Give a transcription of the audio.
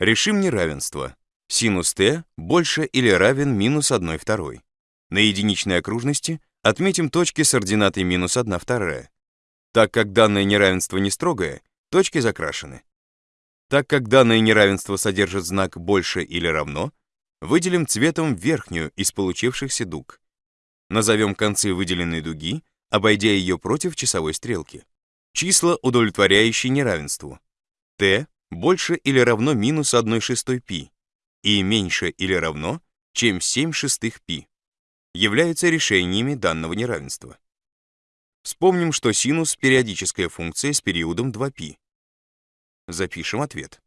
Решим неравенство. Синус t больше или равен минус 1 второй. На единичной окружности отметим точки с ординатой минус 1 вторая. Так как данное неравенство не строгое, точки закрашены. Так как данное неравенство содержит знак «больше» или «равно», выделим цветом верхнюю из получившихся дуг. Назовем концы выделенной дуги, обойдя ее против часовой стрелки. Числа, удовлетворяющие неравенству. t больше или равно минус 1 шестой π и меньше или равно, чем 7 шестых π, являются решениями данного неравенства. Вспомним, что синус — периодическая функция с периодом 2π. Запишем ответ.